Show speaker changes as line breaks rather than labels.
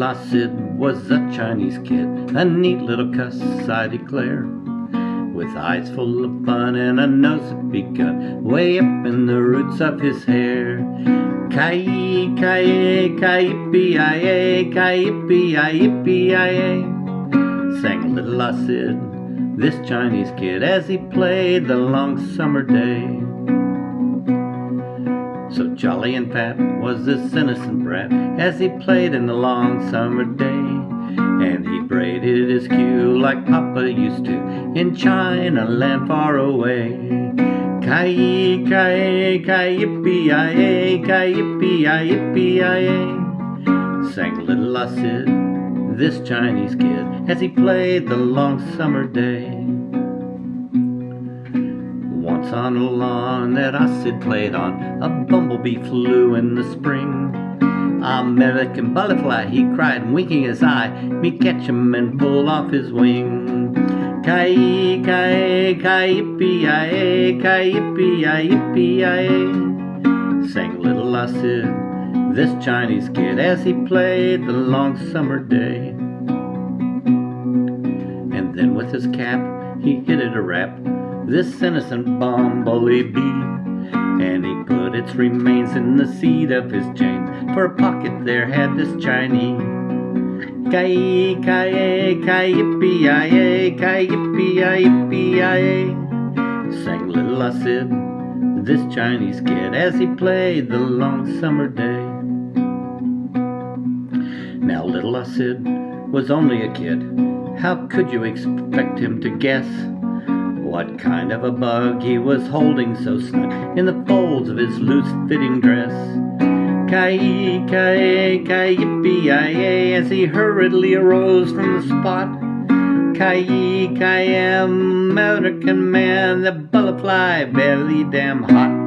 little was a Chinese kid, a neat little cuss, I declare. With eyes full of fun and a nose that begun way up in the roots of his hair. Kai kai kai i kai yippee sang little Sid, this Chinese kid, as he played the long summer day. So jolly and fat was this innocent brat as he played in the long summer day. And he braided his queue like Papa used to in China land far away. Kai kai kai yippee i kai yippee i yippee i sang little Sid, this Chinese kid, as he played the long summer day on a lawn that Sid played on. A bumblebee flew in the spring. American butterfly, he cried, winking his eye. Me catch him and pull off his wing. Kai, kai, kai, yippee, aye, kai, yippee, aye, yippee. Sang little Sid, this Chinese kid, as he played the long summer day. And then with his cap, he hit it a rap this innocent bumblebee bee. And he put its remains in the seat of his chains. For a pocket there had this Chinese. Kai kai kai yippee yi kai yippee yippee yi sang little Sid, this Chinese kid, as he played the long summer day. Now little Sid was only a kid. How could you expect him to guess? What kind of a bug he was holding so snug in the folds of his loose-fitting dress? Kai, kai, kai, yippee, as he hurriedly arose from the spot. Kai, kai, American man, the butterfly, very damn hot.